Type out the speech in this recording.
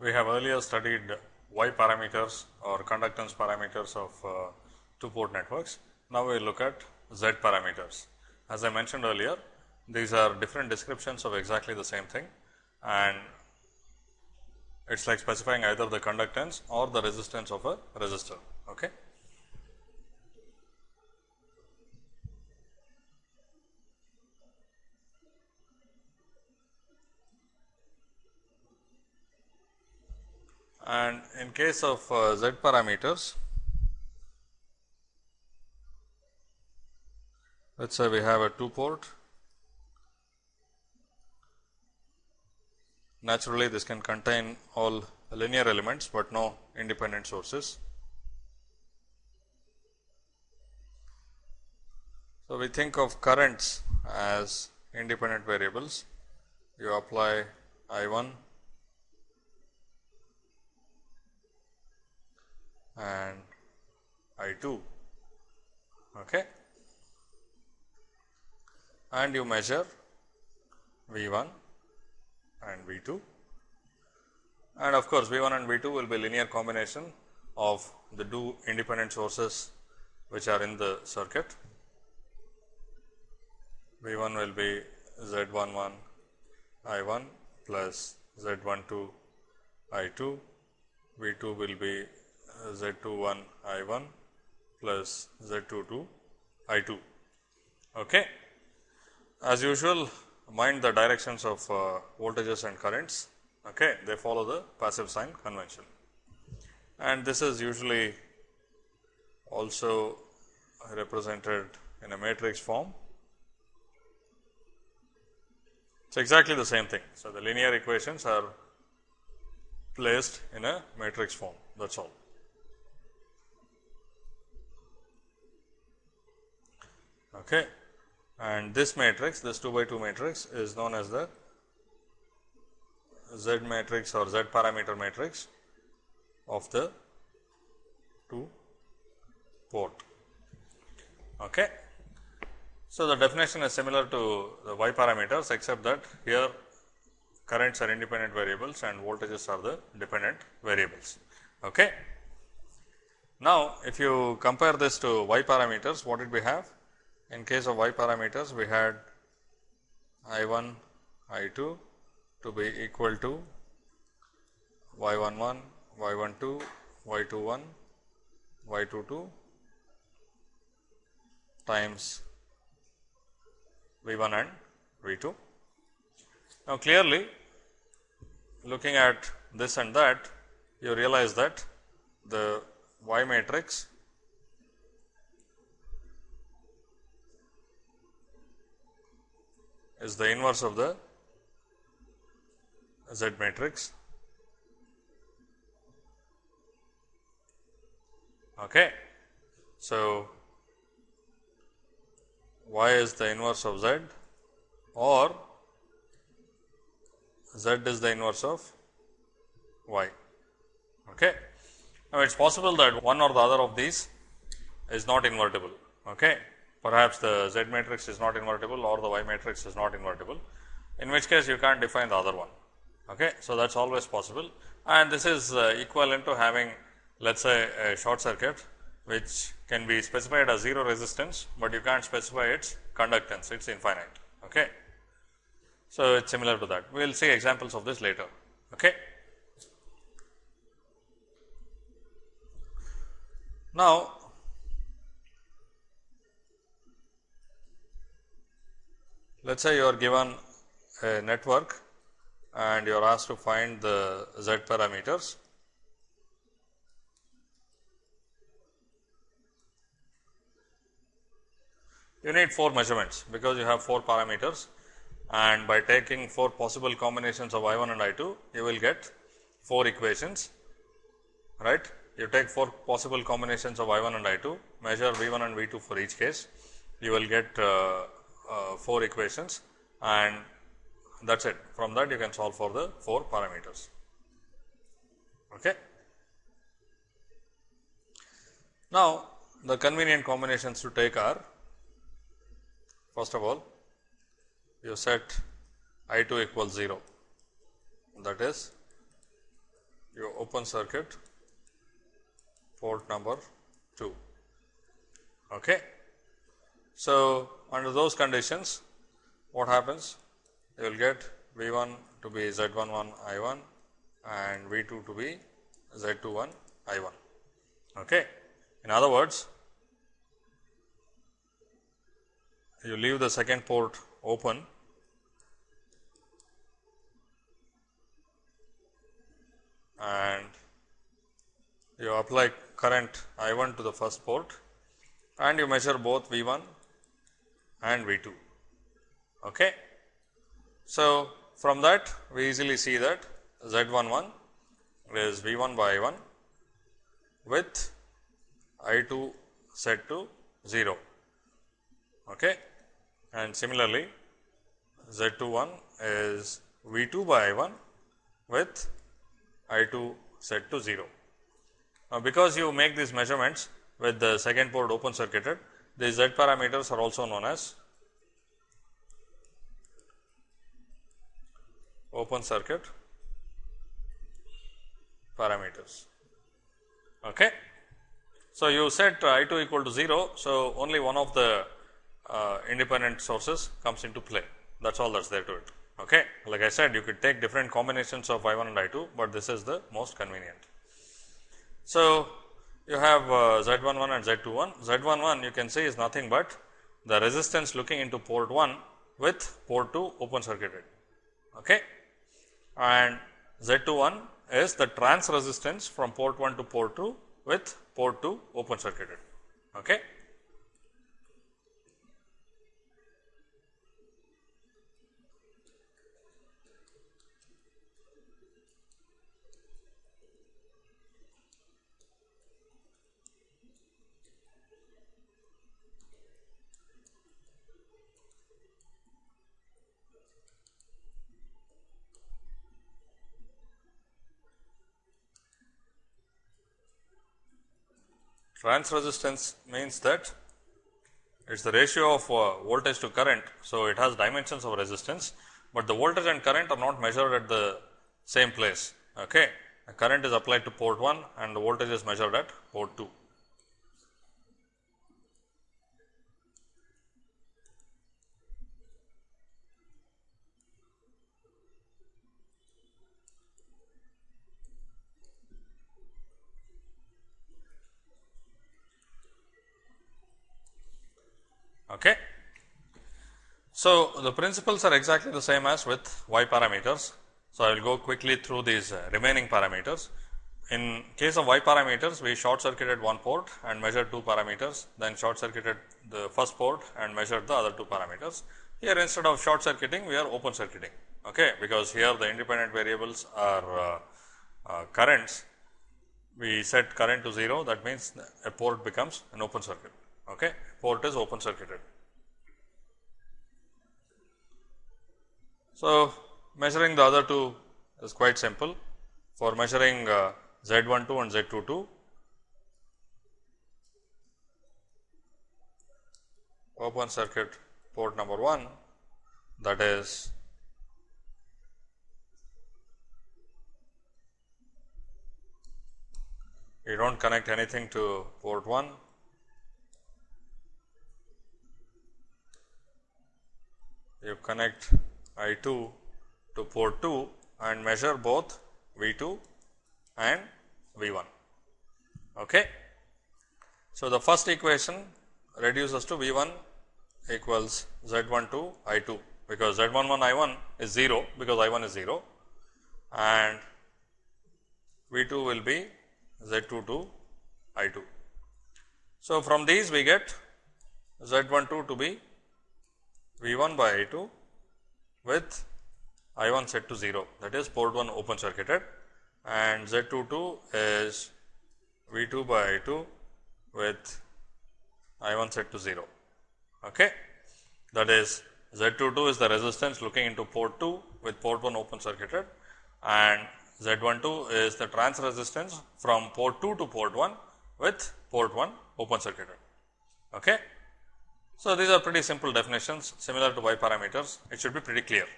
We have earlier studied Y parameters or conductance parameters of uh, two port networks. Now, we look at Z parameters. As I mentioned earlier, these are different descriptions of exactly the same thing and it is like specifying either the conductance or the resistance of a resistor. Okay. And in case of uh, Z parameters, let us say we have a 2 port. Naturally, this can contain all linear elements, but no independent sources. So, we think of currents as independent variables. You apply I 1 and I 2 okay. and you measure V 1 and V 2 and of course, V 1 and V 2 will be linear combination of the two independent sources which are in the circuit. V 1 will be Z 1 1 I 1 plus Z 1 2 I 2, V 2 will be Z 2 1 I 1 plus Z 2 2 I 2. Okay. As usual mind the directions of uh, voltages and currents, okay. they follow the passive sign convention and this is usually also represented in a matrix form. It is exactly the same thing. So, the linear equations are placed in a matrix form that is all. Okay. And this matrix, this 2 by 2 matrix is known as the Z matrix or Z parameter matrix of the 2 port. Okay. So, the definition is similar to the Y parameters, except that here currents are independent variables and voltages are the dependent variables. Okay. Now, if you compare this to Y parameters, what did we have? In case of y parameters, we had I 1, I 2 to be equal to y 1 1, y 1 2, y 2 1, y 2 2 times V 1 and V 2. Now, clearly looking at this and that, you realize that the y matrix is the inverse of the Z matrix. Okay. So, y is the inverse of z or z is the inverse of y. Okay. Now, it is possible that one or the other of these is not invertible. Okay perhaps the Z matrix is not invertible or the Y matrix is not invertible, in which case you can't define the other one. Okay. So, that is always possible and this is uh, equivalent to having let us say a short circuit which can be specified as 0 resistance, but you can't specify its conductance, it is infinite. Okay. So, it is similar to that. We will see examples of this later. Okay. Now, Let us say you are given a network and you are asked to find the z parameters. You need 4 measurements because you have 4 parameters and by taking 4 possible combinations of I 1 and I 2, you will get 4 equations, right. You take 4 possible combinations of I 1 and I 2, measure V 1 and V 2 for each case, you will get uh, uh, 4 equations and that is it. From that you can solve for the 4 parameters. Okay. Now, the convenient combinations to take are first of all you set I 2 equals 0 that is you open circuit port number 2. Okay. So, under those conditions what happens? You will get V 1 to be Z 1 1 I 1 and V 2 to be Z 2 1 I 1. Okay. In other words, you leave the second port open and you apply current I 1 to the first port and you measure both V 1 and V 2. Okay. So, from that we easily see that Z 1 1 is V 1 by I 1 with I 2 set to 0. Okay. And similarly, Z 2 1 is V 2 by I 1 with I 2 set to 0. Now, because you make these measurements with the second port open circuited, these Z parameters are also known as open circuit parameters. Okay. So, you set I 2 equal to 0. So, only one of the uh, independent sources comes into play that is all that is there to it. Okay. Like I said you could take different combinations of I 1 and I 2, but this is the most convenient. So, you have uh, Z 1 1 and Z 2 1. Z 1 1 you can see is nothing but the resistance looking into port 1 with port 2 open circuited. Okay. And Z 2 1 is the trans resistance from port 1 to port 2 with port 2 open circuited. Okay. Trans resistance means that it is the ratio of uh, voltage to current. So, it has dimensions of resistance, but the voltage and current are not measured at the same place. Okay. Current is applied to port 1 and the voltage is measured at port 2. Okay. So, the principles are exactly the same as with y parameters. So, I will go quickly through these uh, remaining parameters. In case of y parameters, we short circuited one port and measured two parameters, then short circuited the first port and measured the other two parameters. Here instead of short circuiting, we are open circuiting, okay, because here the independent variables are uh, uh, currents. We set current to 0, that means a port becomes an open circuit. Okay. Port is open circuited. So, measuring the other two is quite simple. For measuring uh, Z 1 2 and Z 2 2, open circuit port number 1 that is you do not connect anything to port 1 you connect I 2 to port 2 and measure both V 2 and V 1. Okay. So, the first equation reduces to V 1 equals Z 1 2 I 2 because Z 1 1 I 1 is 0 because I 1 is 0 and V 2 will be Z 2 2 I 2. So, from these we get Z 1 2 to be V 1 by I 2 with I 1 set to 0 that is port 1 open circuited and Z 2 2 is V 2 by I 2 with I 1 set to 0. Okay. That is Z 2 2 is the resistance looking into port 2 with port 1 open circuited and Z 1 2 is the trans resistance from port 2 to port 1 with port 1 open circuited. Okay. So, these are pretty simple definitions similar to y parameters, it should be pretty clear.